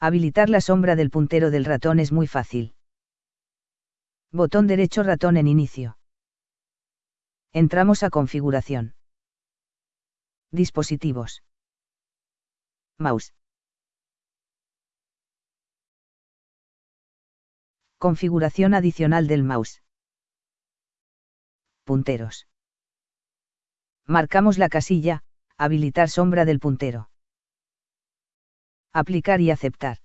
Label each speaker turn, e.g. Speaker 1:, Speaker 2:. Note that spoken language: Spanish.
Speaker 1: Habilitar la sombra del puntero del ratón es muy fácil. Botón derecho ratón en inicio. Entramos a configuración. Dispositivos. Mouse. Configuración adicional del mouse. Punteros. Marcamos la casilla, habilitar sombra del puntero. Aplicar y aceptar.